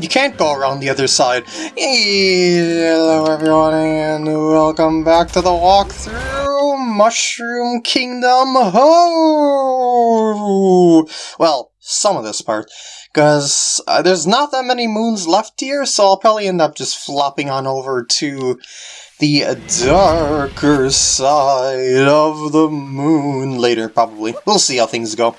you can't go around the other side. Hello everyone and welcome back to the walkthrough Mushroom Kingdom Ho! Well, some of this part, because uh, there's not that many moons left here, so I'll probably end up just flopping on over to the darker side of the moon later, probably. We'll see how things go.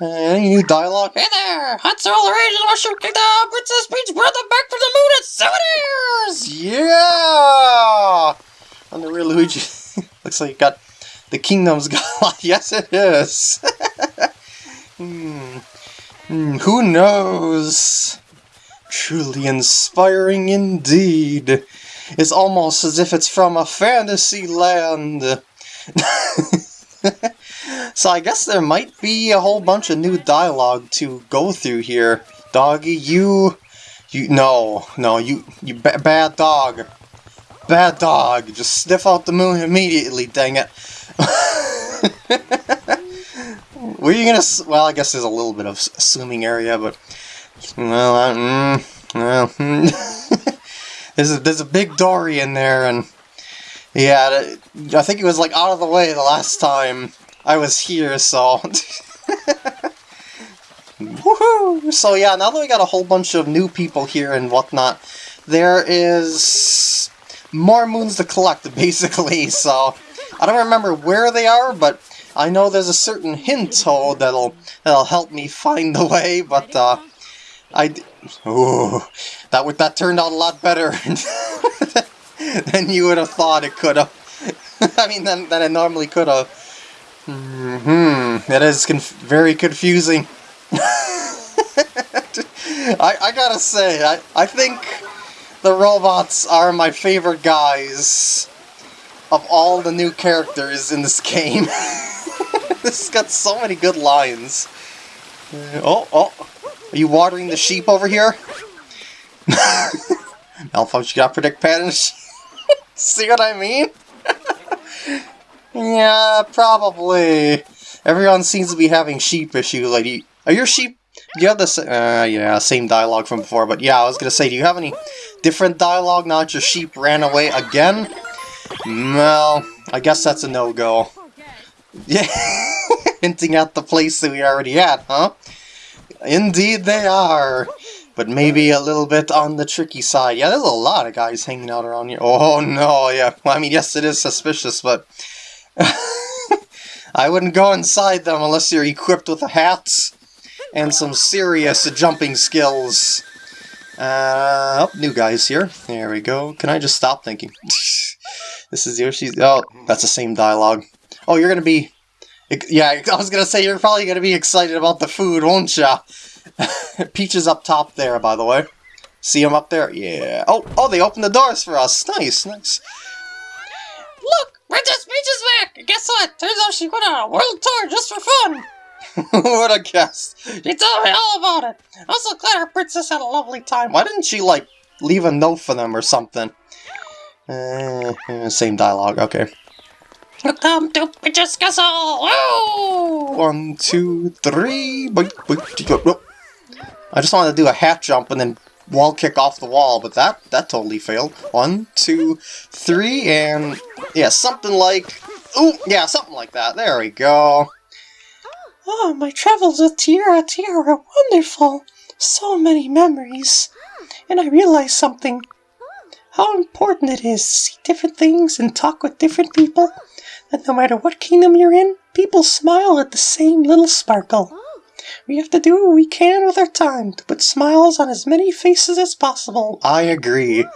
Uh, any new dialogue? Hey there! Are all rage the Mushroom Kingdom! Princess Peach brought them back from the moon and souvenirs! Yeah! On the real Luigi. Looks like you got the kingdom's got Yes, it is. hmm. Hmm, who knows? Truly inspiring indeed. It's almost as if it's from a fantasy land. So I guess there might be a whole bunch of new dialogue to go through here. Doggy, you... You... No, no, you... You ba bad dog. Bad dog. Just sniff out the moon immediately, dang it. Were you gonna... Well, I guess there's a little bit of assuming area, but... Well, mm, well... there's, a, there's a big Dorrie in there, and... Yeah, I think it was like out of the way the last time I was here, so... Woohoo! So yeah, now that we got a whole bunch of new people here and whatnot, there is more moons to collect, basically, so... I don't remember where they are, but I know there's a certain hint toad that'll that'll help me find the way, but uh, I ooh, that would that turned out a lot better than you would have thought it could have. I mean, than, than it normally could have. Mm hmm, that is conf very confusing. I, I gotta say, I, I think the robots are my favorite guys of all the new characters in this game. this has got so many good lines. Uh, oh, oh, are you watering the sheep over here? Malfunction got predict patterns. See what I mean? Yeah, probably. Everyone seems to be having sheep issues. Like, are your sheep... Do you have the... Uh, yeah, same dialogue from before, but yeah, I was gonna say, do you have any different dialogue that your sheep ran away again? Well, I guess that's a no-go. Yeah, hinting at the place that we already at, huh? Indeed they are, but maybe a little bit on the tricky side. Yeah, there's a lot of guys hanging out around here. Oh no, yeah, well, I mean, yes, it is suspicious, but... I wouldn't go inside them unless you're equipped with a hat and some serious jumping skills. Uh, oh, new guys here. There we go. Can I just stop thinking? this is Yoshi's... Oh, that's the same dialogue. Oh, you're gonna be... Yeah, I was gonna say, you're probably gonna be excited about the food, won't ya? Peach is up top there, by the way. See him up there? Yeah. Oh, oh, they opened the doors for us. Nice, nice. Look! Princess Peach is back! guess what? Turns out she went on a world tour just for fun! what a guess! She told me all about it! I'm so glad our princess had a lovely time. Why didn't she, like, leave a note for them or something? Uh, same dialogue, okay. Welcome to Princess Castle! Woo! One, two, three... I just wanted to do a hat jump and then wall kick off the wall, but that, that totally failed. One, two, three, and yeah, something like, ooh, yeah, something like that. There we go. Oh, my travels with Tiara Tiara are wonderful. So many memories. And I realized something. How important it is to see different things and talk with different people. That no matter what kingdom you're in, people smile at the same little sparkle. We have to do what we can with our time to put smiles on as many faces as possible. I agree.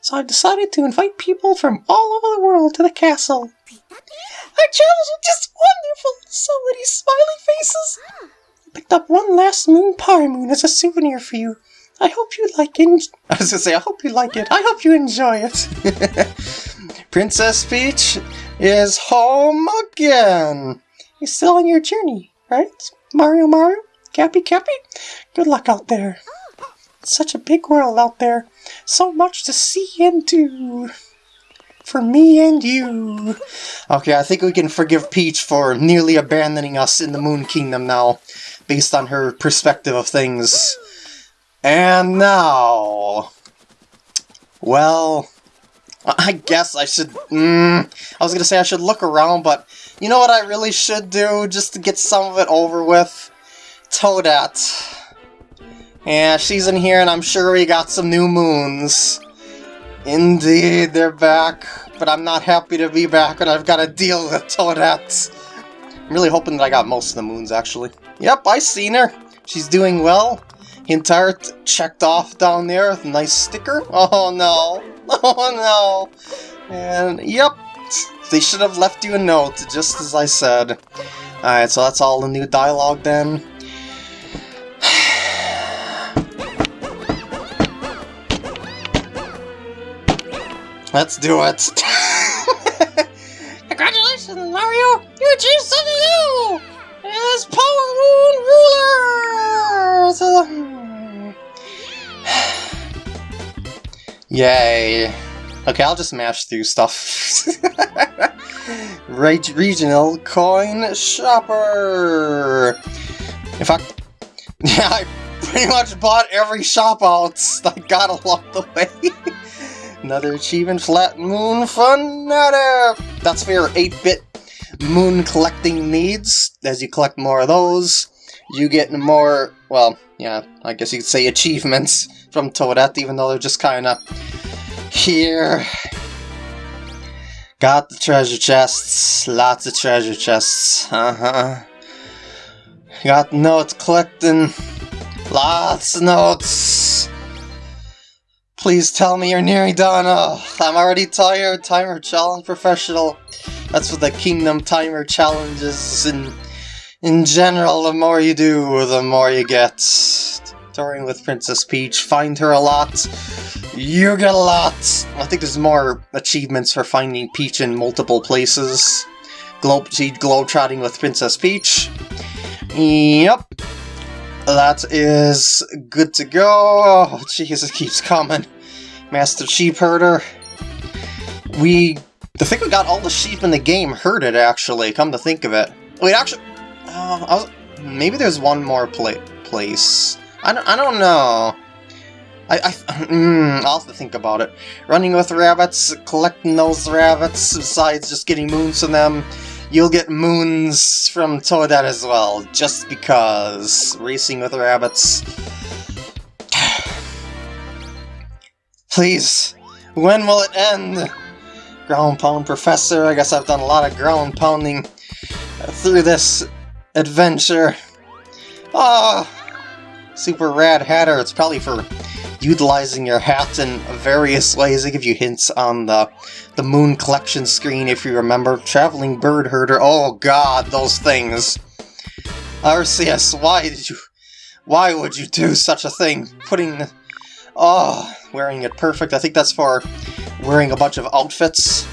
So I've decided to invite people from all over the world to the castle. Our travels were just wonderful! So many smiley faces! I picked up one last moon power moon as a souvenir for you. I hope you like it. I was gonna say, I hope you like it. I hope you enjoy it. Princess Peach is home again. You're still on your journey, right? Mario Mario? Cappy Cappy? Good luck out there. Such a big world out there. So much to see do. For me and you. Okay, I think we can forgive Peach for nearly abandoning us in the Moon Kingdom now, based on her perspective of things. And now... Well... I guess I should... Mm, I was gonna say I should look around, but you know what I really should do, just to get some of it over with? Toadette. Yeah, she's in here, and I'm sure we got some new moons. Indeed, they're back, but I'm not happy to be back, and I've got to deal with Toadette. I'm really hoping that I got most of the moons, actually. Yep, I seen her. She's doing well. Hint art checked off down there with a nice sticker. Oh no. Oh no. And yep, they should have left you a note, just as I said. Alright, so that's all the new dialogue then. Let's do it. Congratulations, Mario! You achieved something new! As Power Moon Ruler! Yay. Okay, I'll just mash through stuff. Reg regional coin shopper. In fact, yeah, I pretty much bought every shop out I got along the way. Another achievement, Flat Moon Fanatic! That's for your 8-bit moon collecting needs. As you collect more of those, you get more, well, yeah, I guess you could say achievements from Toadette, even though they're just kind of here. Got the treasure chests, lots of treasure chests, uh-huh. Got notes collecting, lots of notes. Please tell me you're nearing done. Oh, I'm already tired. Timer challenge professional. That's what the Kingdom Timer challenge is in, in general. The more you do, the more you get. Touring with Princess Peach. Find her a lot. You get a lot. I think there's more achievements for finding Peach in multiple places. Globe, globetrotting with Princess Peach. Yep. That is good to go. Oh, Jesus, keeps coming. Master Sheep Herder. We... I think we got all the sheep in the game herded, actually, come to think of it. Wait, actually... Uh, was, maybe there's one more pla place. I don't, I don't know. I, I, mm, I'll have to think about it. Running with rabbits, collecting those rabbits, besides just getting moons from them, you'll get moons from Toadette as well, just because. Racing with rabbits. Please, when will it end? Ground Pound Professor, I guess I've done a lot of ground pounding through this adventure. Ah, Super Rad Hatter, it's probably for utilizing your hat in various ways. They give you hints on the, the Moon Collection screen, if you remember. Traveling Bird Herder, oh god, those things. Arceus, why did you... Why would you do such a thing? Putting... Oh, wearing it perfect. I think that's for wearing a bunch of outfits.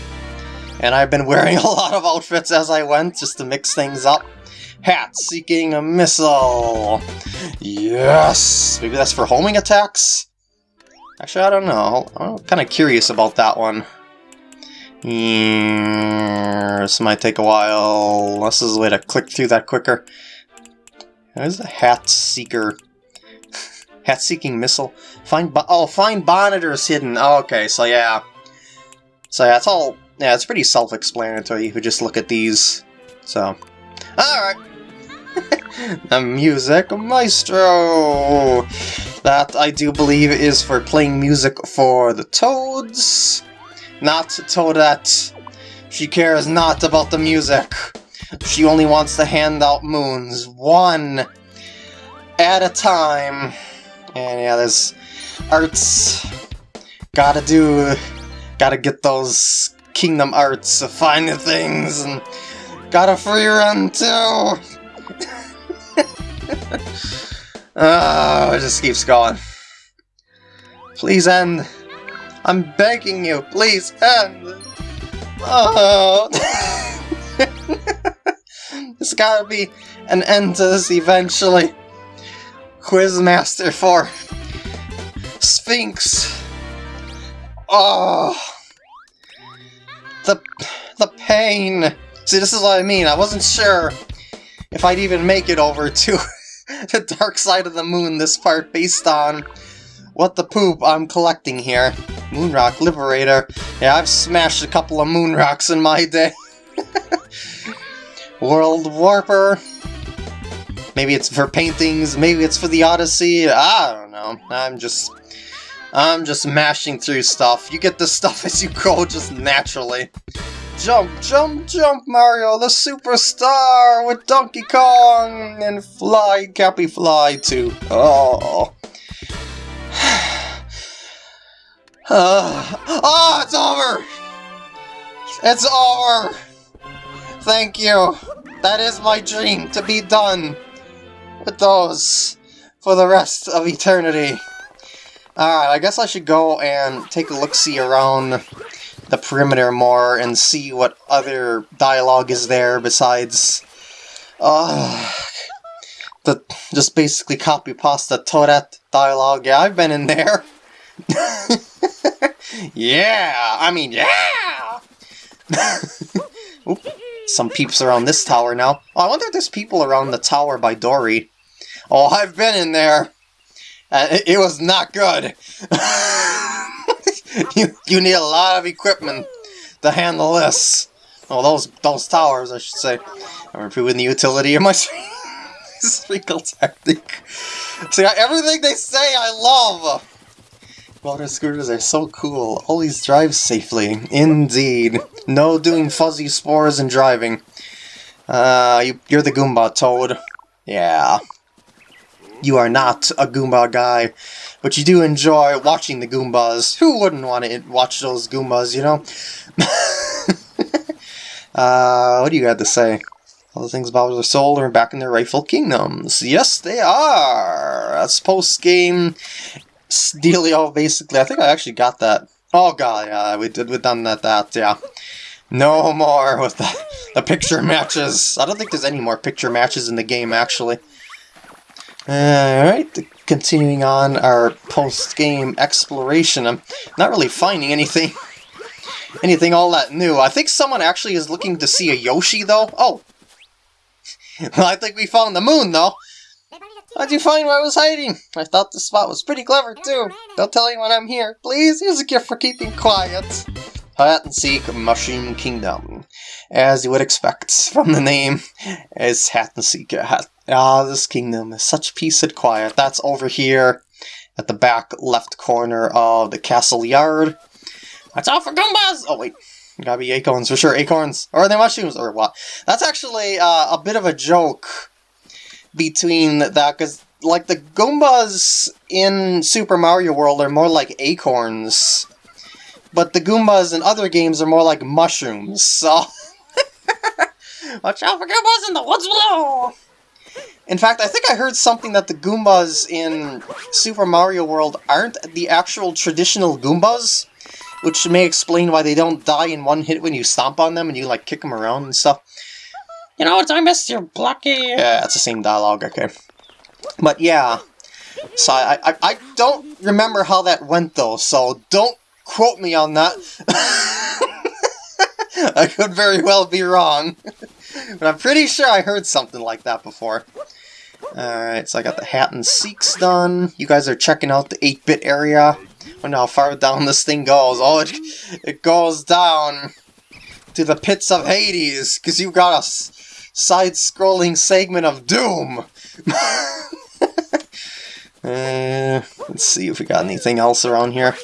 And I've been wearing a lot of outfits as I went, just to mix things up. Hat seeking a missile. Yes! Maybe that's for homing attacks? Actually, I don't know. I'm kind of curious about that one. This might take a while. This is a way to click through that quicker. There's a Hat Seeker. Hat Seeking Missile. Find oh, find monitors hidden. Oh, okay, so yeah. So yeah, it's all yeah, it's pretty self-explanatory if you just look at these. So, all right. The Music Maestro! That, I do believe, is for playing music for the Toads. Not to Toadette. She cares not about the music. She only wants to hand out moons, one at a time. And yeah, there's arts. Gotta do, gotta get those Kingdom Arts, find the things, and got a free run too! Oh, it just keeps going. Please end. I'm begging you, please end. Oh. There's gotta be an end to this eventually. Quizmaster for Sphinx. Oh. The, the pain. See, this is what I mean. I wasn't sure if I'd even make it over to the dark side of the moon, this part, based on what the poop I'm collecting here. Moonrock Liberator. Yeah, I've smashed a couple of moon rocks in my day. World Warper. Maybe it's for paintings, maybe it's for the Odyssey, I don't know. I'm just... I'm just mashing through stuff. You get the stuff as you go, just naturally. Jump, jump, jump, Mario, the superstar with Donkey Kong and Fly, Cappy Fly too. Oh. uh, oh, it's over! It's over! Thank you. That is my dream, to be done with those for the rest of eternity. Alright, I guess I should go and take a look-see around the perimeter more and see what other dialogue is there besides uh, the just basically copy pasta Toadette dialogue. Yeah, I've been in there. yeah, I mean, yeah! Oop, some peeps around this tower now. Oh, I wonder if there's people around the tower by Dorrie. Oh, I've been in there. Uh, it, it was not good. you, you need a lot of equipment to handle this. Oh, those those towers, I should say. I'm improving the utility of my sprinkle tactic. See, everything they say I love! Water scooters are so cool. Always drive safely. Indeed. No doing fuzzy spores and driving. Uh, you, you're the Goomba, Toad. Yeah you are not a Goomba guy, but you do enjoy watching the Goombas. Who wouldn't want to watch those Goombas, you know? uh, what do you got to say? All the things Bowser sold are back in their rightful kingdoms. Yes, they are! That's post-game Steelio, basically. I think I actually got that. Oh god, yeah, we did, we done that, that, yeah. No more with the, the picture matches. I don't think there's any more picture matches in the game, actually. Alright, continuing on our post-game exploration. I'm not really finding anything anything all that new. I think someone actually is looking to see a Yoshi, though. Oh! well, I think we found the moon, though. How'd you find where I was hiding? I thought this spot was pretty clever, too. Don't tell anyone I'm here. Please, here's a gift for keeping quiet. Hide and Seek Mushroom Kingdom. As you would expect from the name, is Hat and Seek. Hat Ah, this kingdom is such peace and quiet. That's over here at the back left corner of the castle yard. That's all for Goombas! Oh, wait. Gotta be acorns for sure. Acorns. Or are they mushrooms? Or what? That's actually uh, a bit of a joke between that, because, like, the Goombas in Super Mario World are more like acorns, but the Goombas in other games are more like mushrooms, so... Watch out for Goombas in the woods below! In fact, I think I heard something that the Goombas in Super Mario World aren't the actual traditional Goombas, which may explain why they don't die in one hit when you stomp on them and you, like, kick them around and stuff. You know what, I missed your blocky... Yeah, it's the same dialogue, okay. But yeah, so I, I, I don't remember how that went, though, so don't quote me on that. I could very well be wrong. but I'm pretty sure I heard something like that before. Alright, so I got the Hat and Seeks done. You guys are checking out the 8-bit area. Wonder how far down this thing goes. Oh, it, it goes down to the pits of Hades, because you got a side-scrolling segment of Doom! uh, let's see if we got anything else around here.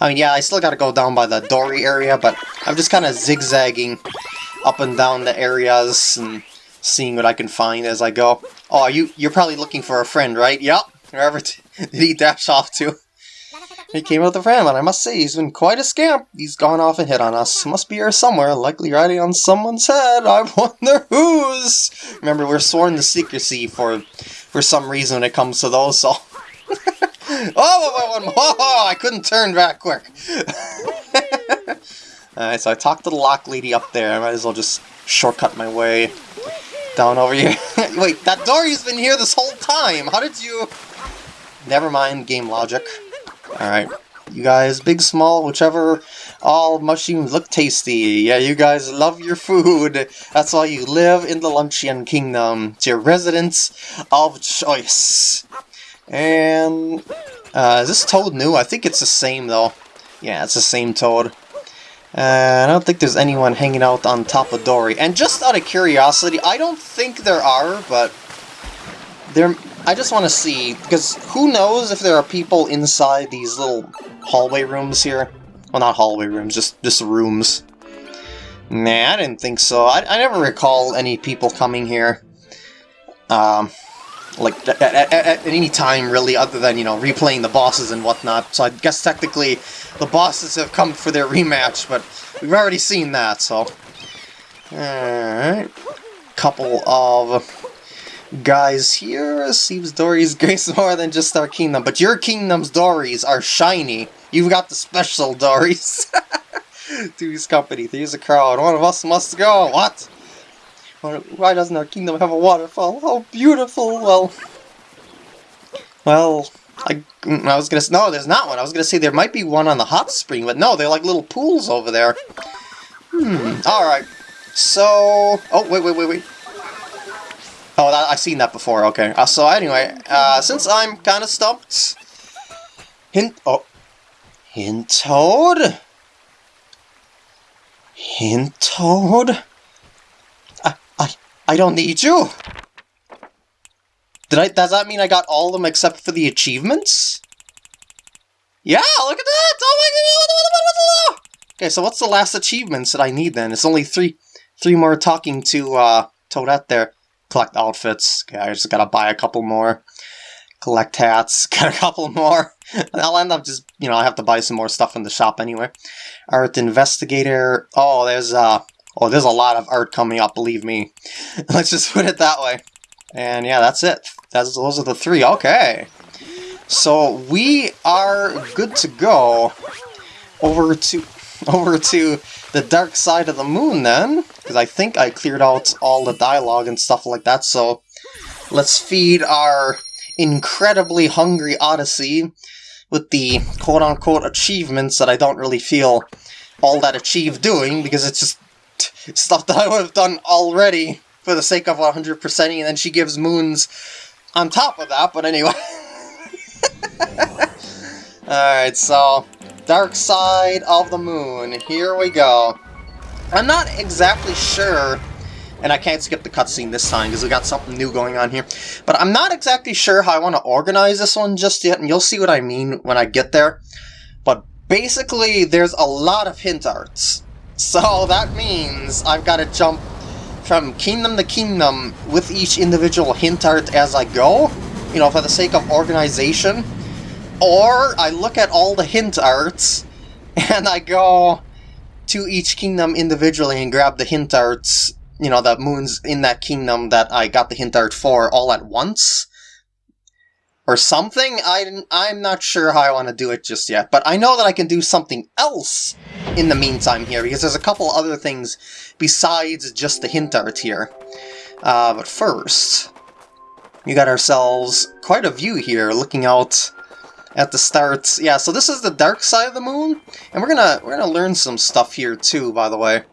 I mean, yeah, I still gotta go down by the Dorrie area, but I'm just kind of zigzagging up and down the areas and seeing what I can find as I go. Oh, you, you're probably looking for a friend, right? Yep. Wherever did he dash off to? He came with a friend, but I must say, he's been quite a scamp. He's gone off and hit on us. Must be here somewhere, likely riding on someone's head. I wonder whose. Remember, we're sworn to secrecy for for some reason when it comes to those, so... oh, oh, oh, oh, I couldn't turn back quick. Alright, so I talked to the lock lady up there. I might as well just shortcut my way down over here. Wait, that Dorrie's been here this whole time! How did you... Never mind game logic. Alright. You guys, big, small, whichever, all mushrooms look tasty. Yeah, you guys love your food. That's why you live in the Luncheon Kingdom. It's your residence of choice. And, uh, is this toad new? I think it's the same, though. Yeah, it's the same toad. Uh, I don't think there's anyone hanging out on top of Dorrie. And just out of curiosity, I don't think there are, but there. I just want to see, because who knows if there are people inside these little hallway rooms here? Well, not hallway rooms, just, just rooms. Nah, I didn't think so. I, I never recall any people coming here. Um, like, at, at, at any time, really, other than, you know, replaying the bosses and whatnot. So I guess technically the bosses have come for their rematch, but we've already seen that, so... Alright. Couple of guys here. Seems Dorrie's grace more than just our kingdom, but your kingdom's Dorries are shiny. You've got the special Dories. Two's company, three's a crowd, one of us must go. What? Why doesn't our kingdom have a waterfall? Oh, beautiful! Well... Well, I, I was gonna no, there's not one. I was gonna say there might be one on the hot spring, but no, they're like little pools over there. Hmm. All right. So, oh wait, wait, wait, wait. Oh, that, I've seen that before. Okay. Uh, so anyway, uh, since I'm kind of stumped, hint. Oh, Hintoad. Hintoad. I, I, don't need you. Did I? Does that mean I got all of them except for the achievements? Yeah, look at that! Oh my god! Okay, so what's the last achievements that I need then? It's only three, three more talking to uh, Toadette there. Collect outfits. Okay, I just gotta buy a couple more. Collect hats. Get a couple more. I'll end up just, you know, I have to buy some more stuff in the shop anyway. Art Investigator. Oh, there's uh, oh, there's a lot of art coming up. Believe me. Let's just put it that way. And yeah, that's it. That's, those are the three. Okay. So we are good to go over to over to the dark side of the moon then, because I think I cleared out all the dialogue and stuff like that. So let's feed our incredibly hungry Odyssey with the quote-unquote achievements that I don't really feel all that achieved doing because it's just stuff that I would have done already for the sake of 100%ing, and then she gives moons on top of that, but anyway. Alright, so, Dark Side of the Moon, here we go. I'm not exactly sure, and I can't skip the cutscene this time because we got something new going on here, but I'm not exactly sure how I want to organize this one just yet, and you'll see what I mean when I get there. But basically, there's a lot of hint arts. So that means I've got to jump from kingdom to kingdom with each individual hint art as I go, you know, for the sake of organization. Or I look at all the hint arts and I go to each kingdom individually and grab the hint arts, you know, the moons in that kingdom that I got the hint art for all at once. Or something? I, I'm not sure how I want to do it just yet, but I know that I can do something else in the meantime here, because there's a couple other things besides just the hint art here. Uh, but first, we got ourselves quite a view here, looking out at the start. Yeah, so this is the dark side of the moon, and we're gonna we're gonna learn some stuff here too, by the way.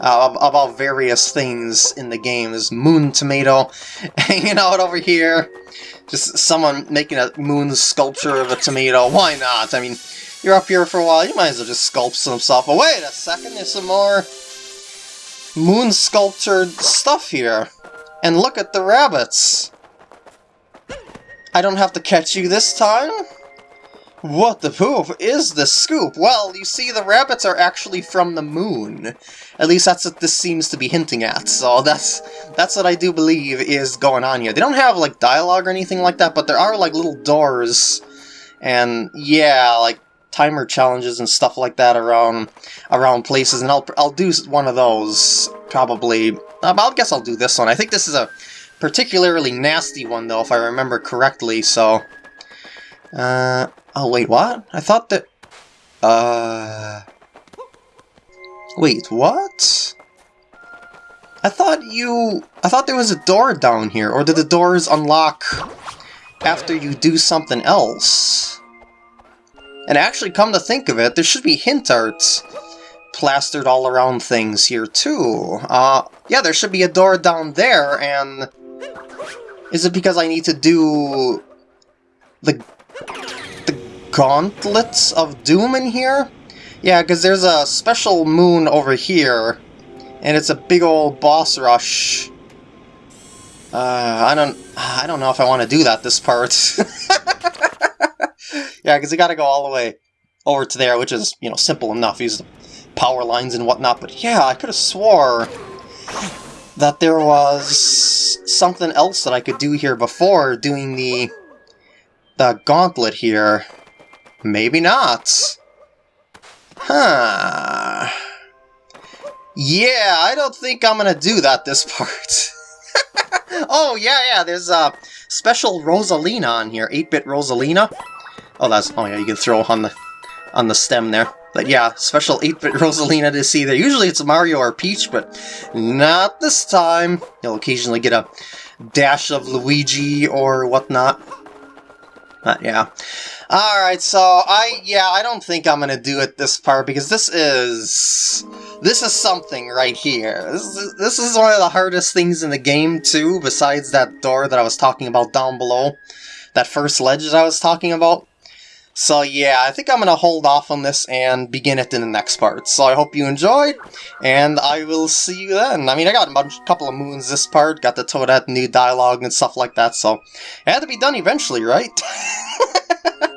Uh, about various things in the game. There's Moon Tomato hanging out over here. Just someone making a moon sculpture of a tomato. Why not? I mean, you're up here for a while, you might as well just sculpt some stuff. But wait a second, there's some more moon sculptured stuff here. And look at the rabbits. I don't have to catch you this time? What the poof is the scoop? Well, you see, the rabbits are actually from the moon. At least that's what this seems to be hinting at, so that's that's what I do believe is going on here. They don't have, like, dialogue or anything like that, but there are, like, little doors, and, yeah, like, timer challenges and stuff like that around around places, and I'll, I'll do one of those, probably. Um, I guess I'll do this one. I think this is a particularly nasty one, though, if I remember correctly, so... Uh, Oh, wait, what? I thought that... Uh... Wait, what? I thought you... I thought there was a door down here, or did the doors unlock after you do something else? And actually, come to think of it, there should be hint art plastered all around things here too. Uh, yeah, there should be a door down there, and is it because I need to do the gauntlets of doom in here? Yeah, because there's a special moon over here, and it's a big old boss rush. Uh, I don't, I don't know if I want to do that this part. yeah, because you got to go all the way over to there, which is, you know, simple enough. Use the power lines and whatnot. But yeah, I could have swore that there was something else that I could do here before doing the the gauntlet here. Maybe not. Huh. Yeah, I don't think I'm gonna do that this part. oh, yeah, yeah, there's a special Rosalina on here, 8-bit Rosalina. Oh, that's, oh yeah, you can throw on the, on the stem there. But yeah, special 8-bit Rosalina to see there. Usually it's Mario or Peach, but not this time. You'll occasionally get a dash of Luigi or whatnot. But yeah. Alright, so I, yeah, I don't think I'm gonna do it this part because this is, this is something right here. This is, this is one of the hardest things in the game too, besides that door that I was talking about down below. That first ledge that I was talking about. So yeah, I think I'm gonna hold off on this and begin it in the next part. So I hope you enjoyed, and I will see you then. I mean, I got a bunch, couple of moons this part, got the Toadette new dialogue and stuff like that, so it had to be done eventually, right?